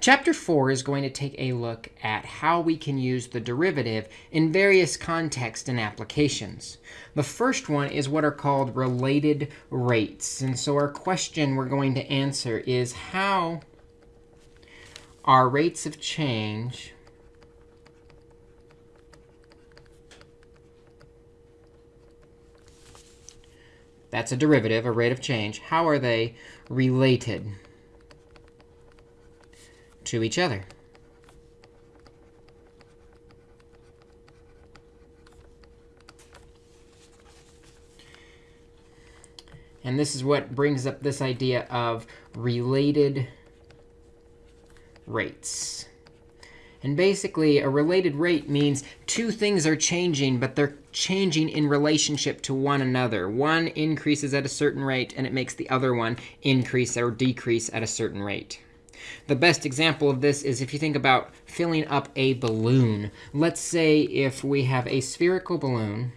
Chapter 4 is going to take a look at how we can use the derivative in various contexts and applications. The first one is what are called related rates. And so our question we're going to answer is how are rates of change That's a derivative, a rate of change. How are they related to each other? And this is what brings up this idea of related rates. And basically, a related rate means two things are changing, but they're changing in relationship to one another. One increases at a certain rate, and it makes the other one increase or decrease at a certain rate. The best example of this is if you think about filling up a balloon. Let's say if we have a spherical balloon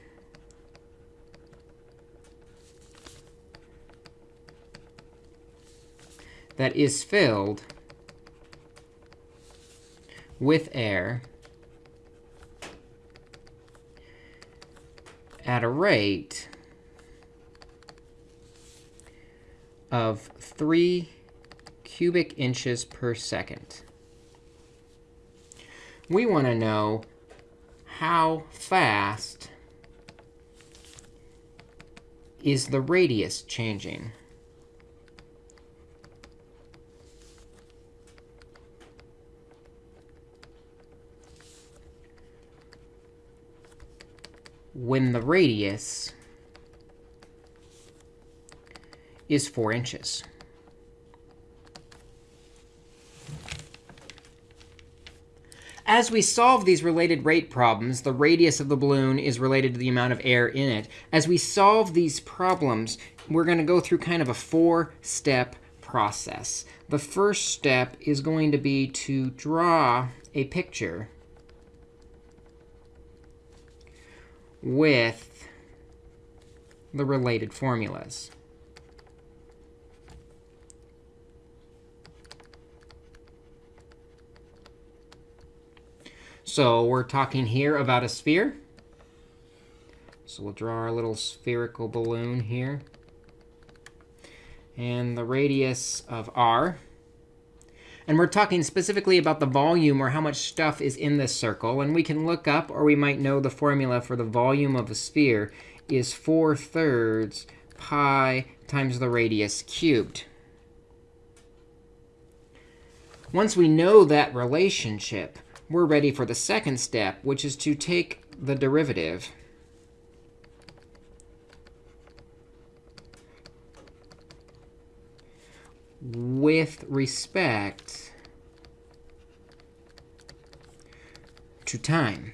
that is filled with air at a rate of 3 cubic inches per second. We want to know how fast is the radius changing. when the radius is 4 inches. As we solve these related rate problems, the radius of the balloon is related to the amount of air in it. As we solve these problems, we're going to go through kind of a four-step process. The first step is going to be to draw a picture with the related formulas. So we're talking here about a sphere. So we'll draw our little spherical balloon here. And the radius of r and we're talking specifically about the volume or how much stuff is in this circle. And we can look up, or we might know the formula for the volume of a sphere is 4 thirds pi times the radius cubed. Once we know that relationship, we're ready for the second step, which is to take the derivative with respect to time.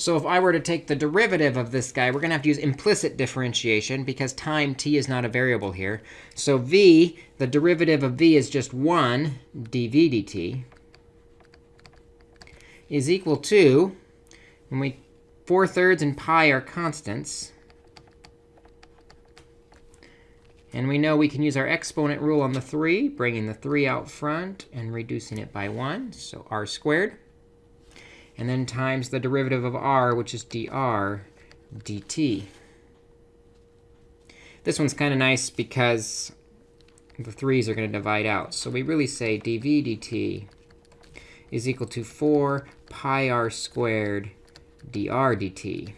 So if I were to take the derivative of this guy, we're going to have to use implicit differentiation because time t is not a variable here. So v, the derivative of v is just 1 dv dt, is equal to and we 4 thirds and pi are constants. And we know we can use our exponent rule on the 3, bringing the 3 out front and reducing it by 1, so r squared. And then times the derivative of r, which is dr dt. This one's kind of nice because the 3's are going to divide out. So we really say dv dt is equal to 4 pi r squared dr dt.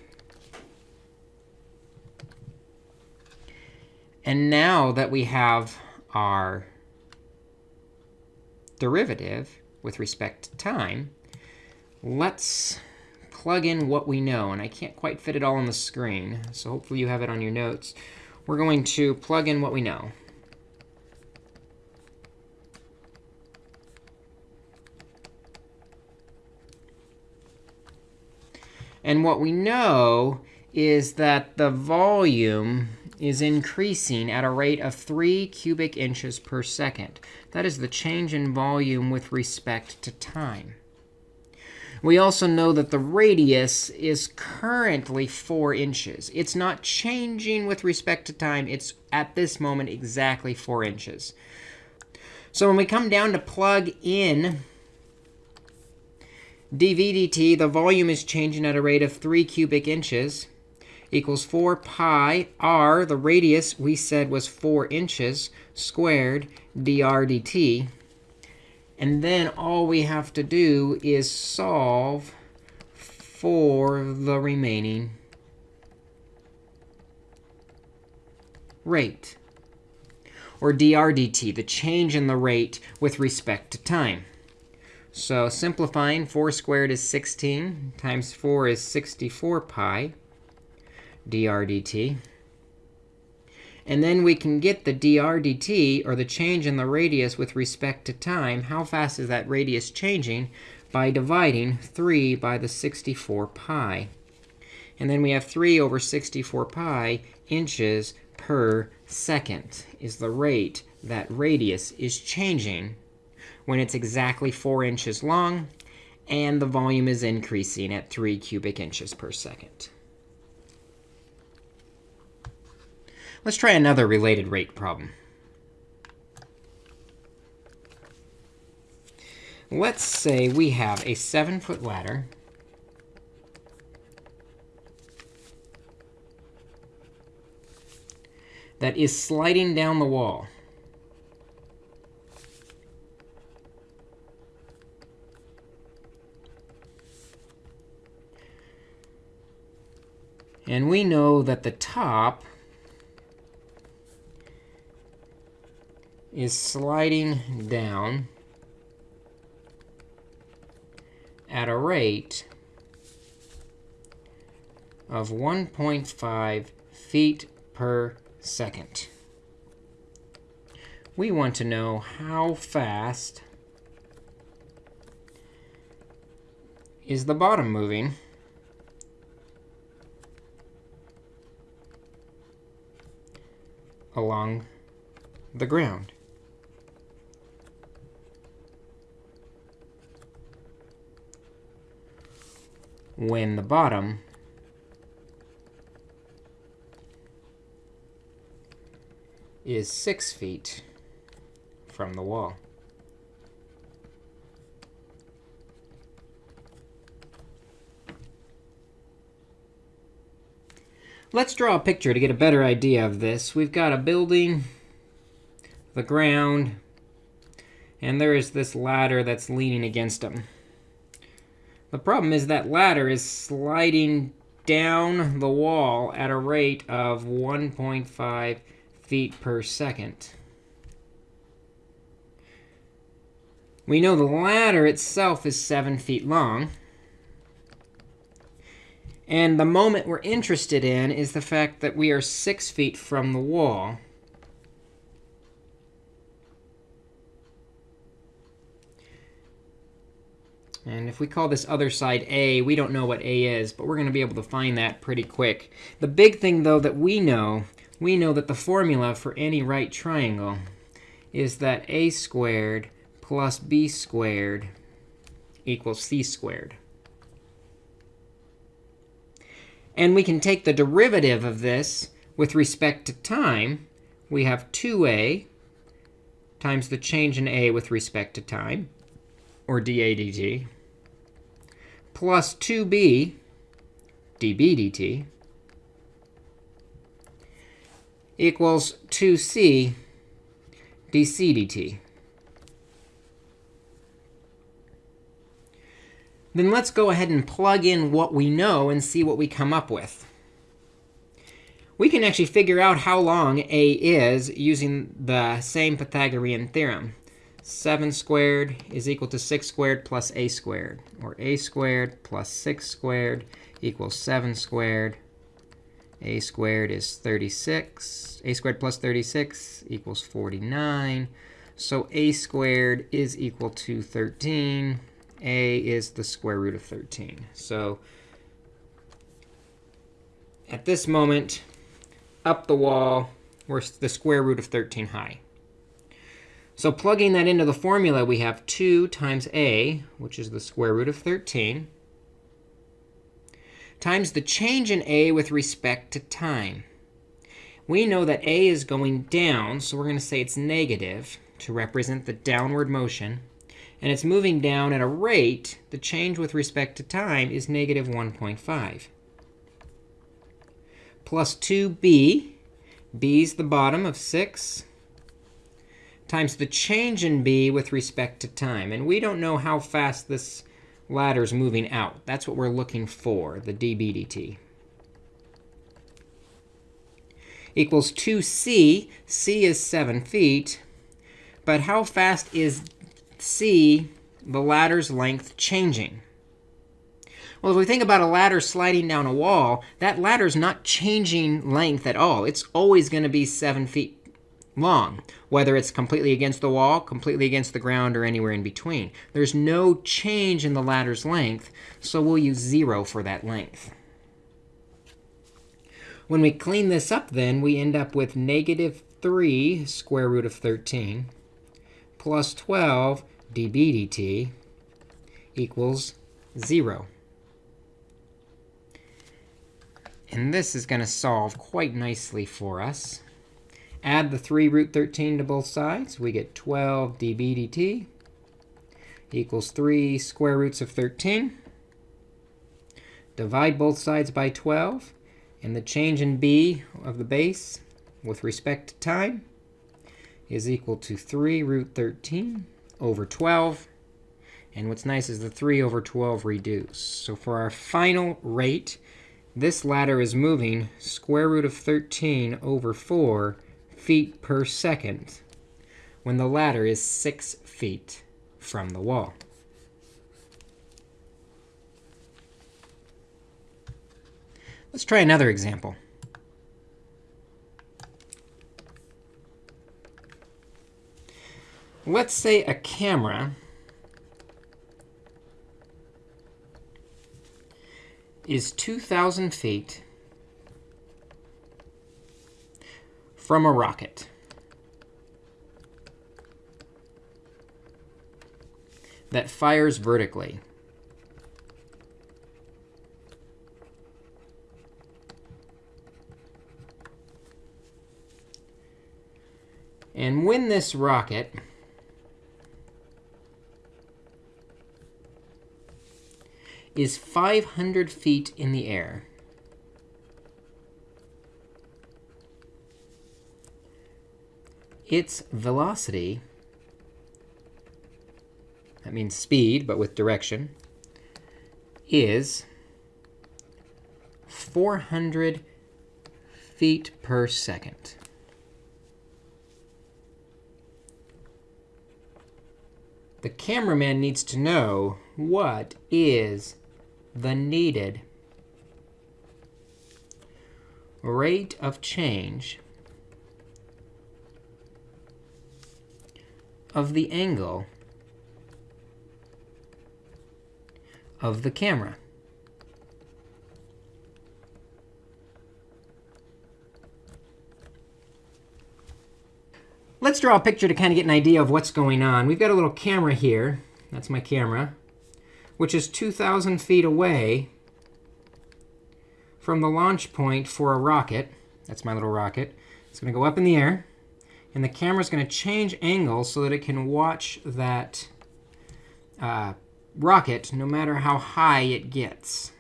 And now that we have our derivative with respect to time, let's plug in what we know. And I can't quite fit it all on the screen, so hopefully you have it on your notes. We're going to plug in what we know. And what we know is that the volume is increasing at a rate of 3 cubic inches per second. That is the change in volume with respect to time. We also know that the radius is currently 4 inches. It's not changing with respect to time. It's at this moment exactly 4 inches. So when we come down to plug in dv dt, the volume is changing at a rate of 3 cubic inches equals 4 pi r, the radius we said was 4 inches, squared dr dt. And then all we have to do is solve for the remaining rate, or dr dt, the change in the rate with respect to time. So simplifying, 4 squared is 16 times 4 is 64 pi dr dt. And then we can get the dr dt, or the change in the radius with respect to time. How fast is that radius changing? By dividing 3 by the 64 pi. And then we have 3 over 64 pi inches per second is the rate that radius is changing when it's exactly 4 inches long and the volume is increasing at 3 cubic inches per second. Let's try another related rate problem. Let's say we have a 7-foot ladder that is sliding down the wall. And we know that the top is sliding down at a rate of 1.5 feet per second. We want to know how fast is the bottom moving along the ground. When the bottom is 6 feet from the wall. Let's draw a picture to get a better idea of this. We've got a building, the ground, and there is this ladder that's leaning against them. The problem is that ladder is sliding down the wall at a rate of 1.5 feet per second. We know the ladder itself is 7 feet long. And the moment we're interested in is the fact that we are 6 feet from the wall. And if we call this other side A, we don't know what A is, but we're going to be able to find that pretty quick. The big thing, though, that we know, we know that the formula for any right triangle is that a squared plus b squared equals c squared. And we can take the derivative of this with respect to time. We have 2a times the change in a with respect to time or dA dt, plus 2b dB dt equals 2c dc dt. Then let's go ahead and plug in what we know and see what we come up with. We can actually figure out how long a is using the same Pythagorean theorem. 7 squared is equal to 6 squared plus a squared, or a squared plus 6 squared equals 7 squared. a squared is 36. a squared plus 36 equals 49. So a squared is equal to 13. a is the square root of 13. So at this moment, up the wall, we're the square root of 13 high. So plugging that into the formula, we have 2 times a, which is the square root of 13, times the change in a with respect to time. We know that a is going down, so we're going to say it's negative to represent the downward motion. And it's moving down at a rate, the change with respect to time is negative 1.5. Plus 2b, b is the bottom of 6, times the change in b with respect to time. And we don't know how fast this ladder is moving out. That's what we're looking for, the db dt. Equals 2c. c is 7 feet. But how fast is c, the ladder's length, changing? Well, if we think about a ladder sliding down a wall, that ladder's not changing length at all. It's always going to be 7 feet long, whether it's completely against the wall, completely against the ground, or anywhere in between. There's no change in the ladder's length, so we'll use 0 for that length. When we clean this up, then, we end up with negative 3 square root of 13 plus 12 dB dt equals 0. And this is going to solve quite nicely for us. Add the 3 root 13 to both sides. We get 12 dB dt equals 3 square roots of 13. Divide both sides by 12. And the change in b of the base with respect to time is equal to 3 root 13 over 12. And what's nice is the 3 over 12 reduce. So for our final rate, this ladder is moving square root of 13 over 4 feet per second when the ladder is 6 feet from the wall. Let's try another example. Let's say a camera is 2,000 feet from a rocket. that fires vertically. And when this rocket is 500 feet in the air, its velocity, that means speed, but with direction, is 400 feet per second. The cameraman needs to know what is the needed rate of change of the angle of the camera. Let's draw a picture to kind of get an idea of what's going on. We've got a little camera here. That's my camera, which is 2,000 feet away from the launch point for a rocket. That's my little rocket. It's going to go up in the air. And the camera is going to change angle so that it can watch that uh, rocket no matter how high it gets.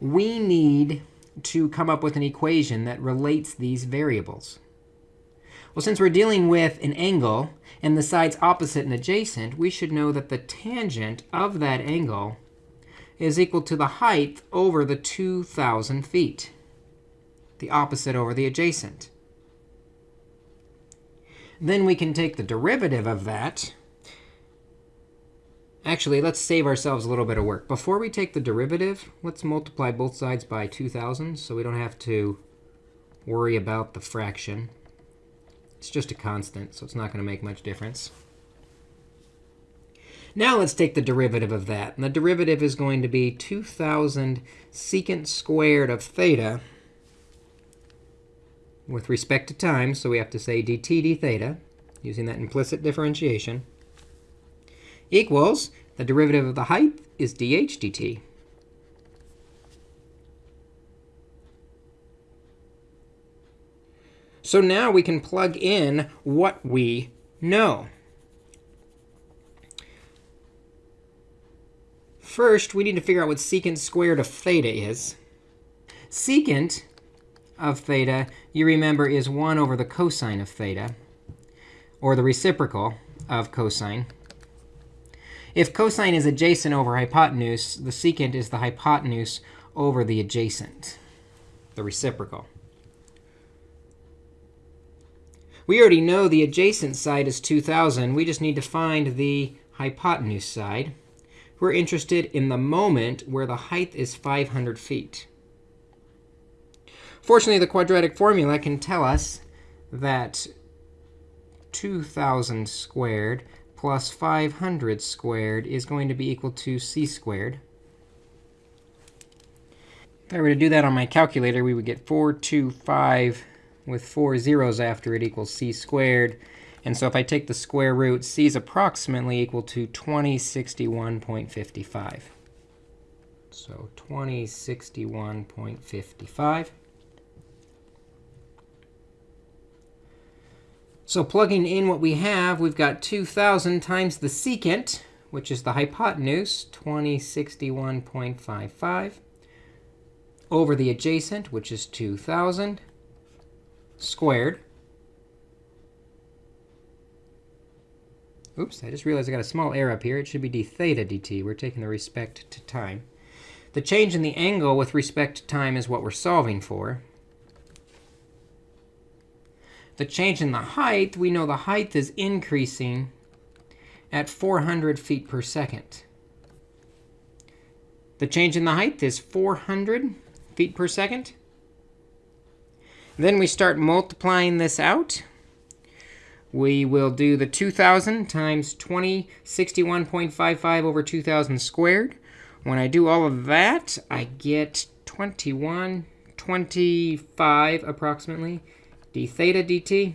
We need to come up with an equation that relates these variables. Well, since we're dealing with an angle and the sides opposite and adjacent, we should know that the tangent of that angle is equal to the height over the 2,000 feet the opposite over the adjacent. Then we can take the derivative of that. Actually, let's save ourselves a little bit of work. Before we take the derivative, let's multiply both sides by 2,000 so we don't have to worry about the fraction. It's just a constant, so it's not going to make much difference. Now let's take the derivative of that. And the derivative is going to be 2,000 secant squared of theta with respect to time, so we have to say dt d theta, using that implicit differentiation, equals the derivative of the height is dh dt. So now we can plug in what we know. First, we need to figure out what secant squared of theta is. Secant of theta, you remember, is 1 over the cosine of theta, or the reciprocal of cosine. If cosine is adjacent over hypotenuse, the secant is the hypotenuse over the adjacent, the reciprocal. We already know the adjacent side is 2,000. We just need to find the hypotenuse side. We're interested in the moment where the height is 500 feet. Fortunately, the quadratic formula can tell us that 2,000 squared plus 500 squared is going to be equal to c squared. If I were to do that on my calculator, we would get 425 with four zeros after it equals c squared. And so if I take the square root, c is approximately equal to 2061.55. So 2061.55. So plugging in what we have, we've got 2,000 times the secant, which is the hypotenuse, 2061.55, over the adjacent, which is 2,000, squared. Oops, I just realized I got a small error up here. It should be d theta dt. We're taking the respect to time. The change in the angle with respect to time is what we're solving for. The change in the height, we know the height is increasing at 400 feet per second. The change in the height is 400 feet per second. Then we start multiplying this out. We will do the 2,000 times 2061.55 over 2,000 squared. When I do all of that, I get 21, 25 approximately d theta dt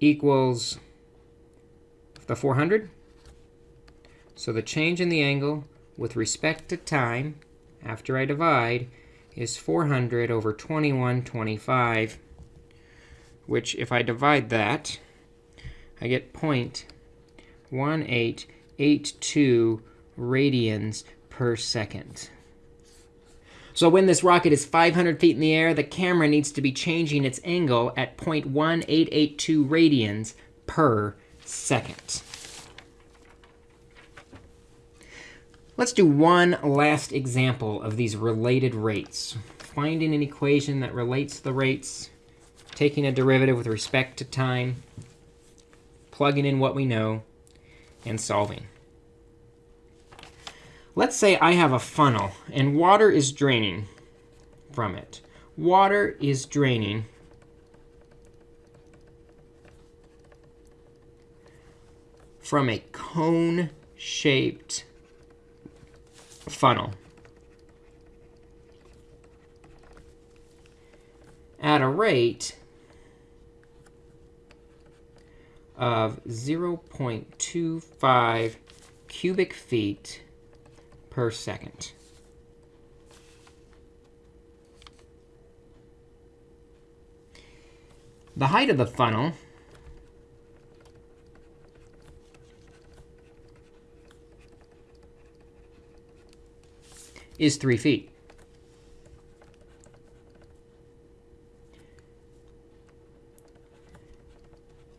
equals the 400. So the change in the angle with respect to time after I divide is 400 over 2125, which if I divide that, I get 0.1882 radians per second. So when this rocket is 500 feet in the air, the camera needs to be changing its angle at 0.1882 radians per second. Let's do one last example of these related rates. Finding an equation that relates the rates, taking a derivative with respect to time, plugging in what we know, and solving. Let's say I have a funnel, and water is draining from it. Water is draining from a cone-shaped funnel at a rate of 0.25 cubic feet per second. The height of the funnel is 3 feet.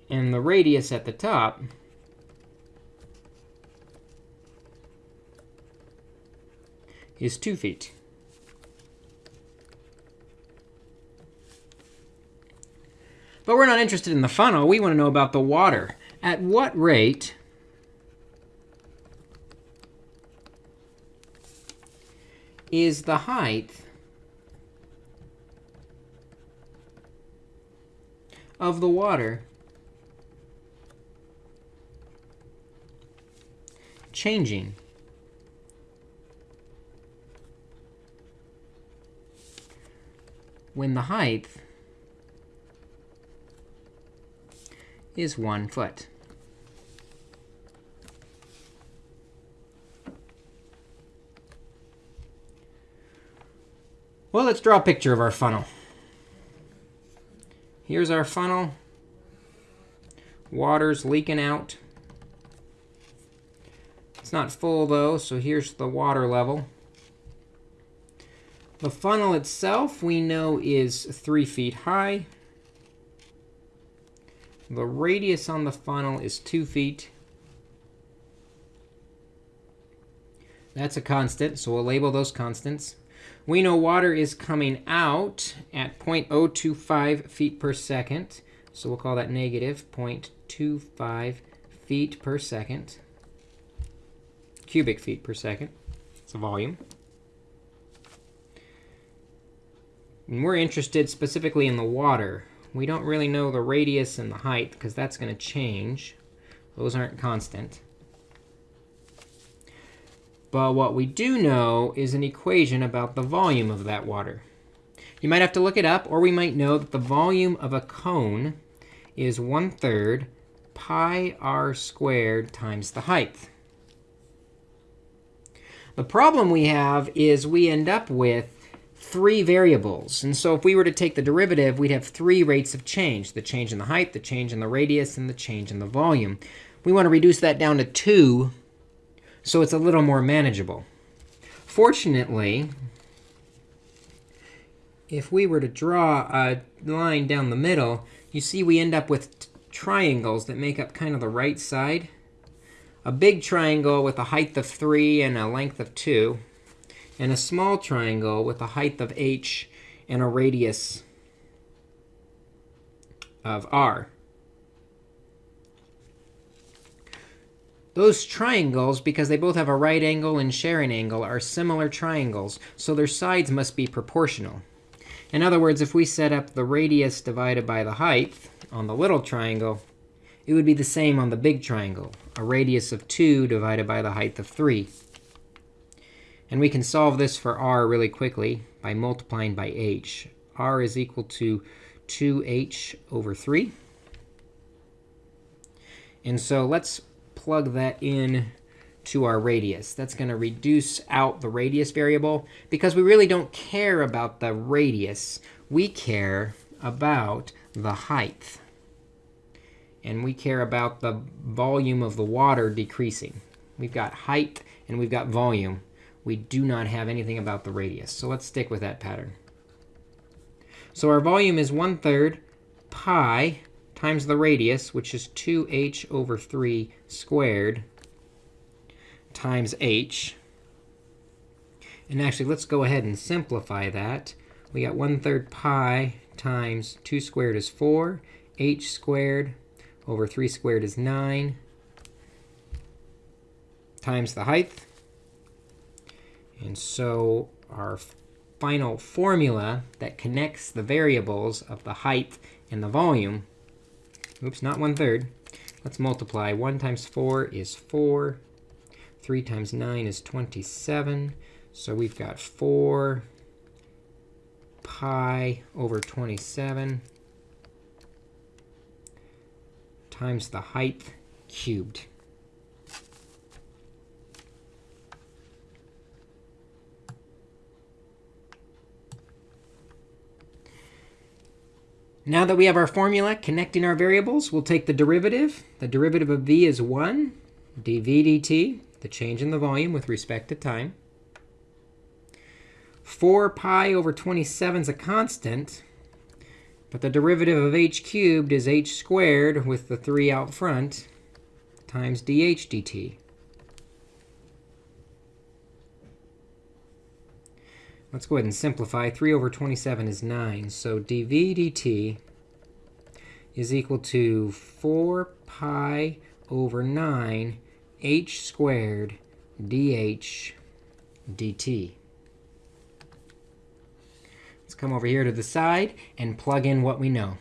And the radius at the top is 2 feet. But we're not interested in the funnel. We want to know about the water. At what rate is the height of the water changing? When the height is 1 foot. Well, let's draw a picture of our funnel. Here's our funnel. Water's leaking out. It's not full, though, so here's the water level. The funnel itself, we know, is 3 feet high. The radius on the funnel is 2 feet. That's a constant, so we'll label those constants. We know water is coming out at 0.025 feet per second. So we'll call that negative 0.25 feet per second, cubic feet per second. It's a volume. And we're interested specifically in the water. We don't really know the radius and the height, because that's going to change. Those aren't constant. But what we do know is an equation about the volume of that water. You might have to look it up, or we might know that the volume of a cone is 1 third pi r squared times the height. The problem we have is we end up with three variables. And so if we were to take the derivative, we'd have three rates of change, the change in the height, the change in the radius, and the change in the volume. We want to reduce that down to 2 so it's a little more manageable. Fortunately, if we were to draw a line down the middle, you see we end up with triangles that make up kind of the right side. A big triangle with a height of 3 and a length of 2 and a small triangle with a height of h and a radius of r. Those triangles, because they both have a right angle and sharing angle, are similar triangles, so their sides must be proportional. In other words, if we set up the radius divided by the height on the little triangle, it would be the same on the big triangle, a radius of 2 divided by the height of 3. And we can solve this for r really quickly by multiplying by h. r is equal to 2h over 3. And so let's plug that in to our radius. That's going to reduce out the radius variable, because we really don't care about the radius. We care about the height. And we care about the volume of the water decreasing. We've got height and we've got volume we do not have anything about the radius. So let's stick with that pattern. So our volume is 1 third pi times the radius, which is 2h over 3 squared times h. And actually, let's go ahead and simplify that. We got 1 third pi times 2 squared is 4. h squared over 3 squared is 9 times the height. And so our final formula that connects the variables of the height and the volume, oops, not 1 third. Let's multiply. 1 times 4 is 4. 3 times 9 is 27. So we've got 4 pi over 27 times the height cubed. Now that we have our formula connecting our variables, we'll take the derivative. The derivative of v is 1 dv dt, the change in the volume with respect to time. 4 pi over 27 is a constant. But the derivative of h cubed is h squared with the 3 out front times dh dt. Let's go ahead and simplify. 3 over 27 is 9. So dv dt is equal to 4 pi over 9 h squared dh dt. Let's come over here to the side and plug in what we know.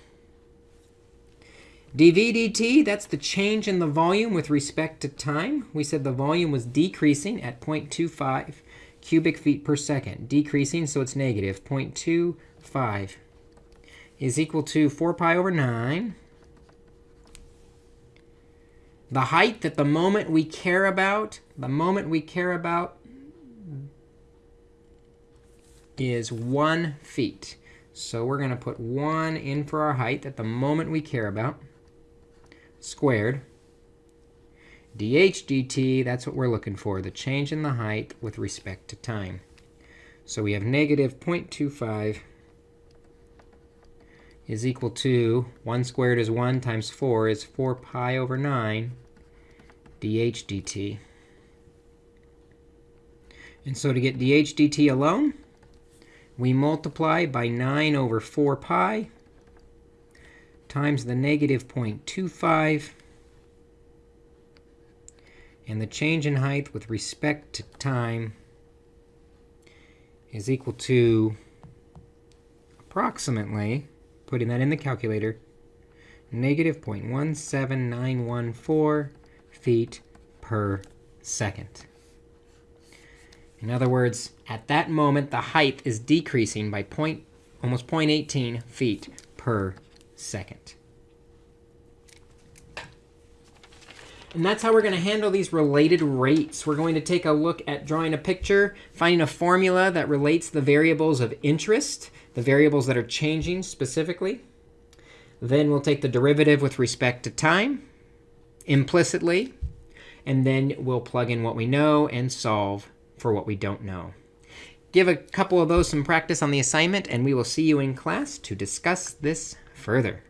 dv dt, that's the change in the volume with respect to time. We said the volume was decreasing at 0.25 cubic feet per second, decreasing, so it's negative 0.25 is equal to 4 pi over 9. The height that the moment we care about, the moment we care about is 1 feet. So we're going to put 1 in for our height at the moment we care about, squared. Dh dt, that's what we're looking for, the change in the height with respect to time. So we have negative 0.25 is equal to 1 squared is 1 times 4 is 4 pi over 9 dh dt. And so to get dh dt alone, we multiply by 9 over 4 pi times the negative 0.25. And the change in height with respect to time is equal to approximately, putting that in the calculator, negative 0.17914 feet per second. In other words, at that moment, the height is decreasing by point, almost 0.18 feet per second. And that's how we're going to handle these related rates. We're going to take a look at drawing a picture, finding a formula that relates the variables of interest, the variables that are changing specifically. Then we'll take the derivative with respect to time implicitly. And then we'll plug in what we know and solve for what we don't know. Give a couple of those some practice on the assignment, and we will see you in class to discuss this further.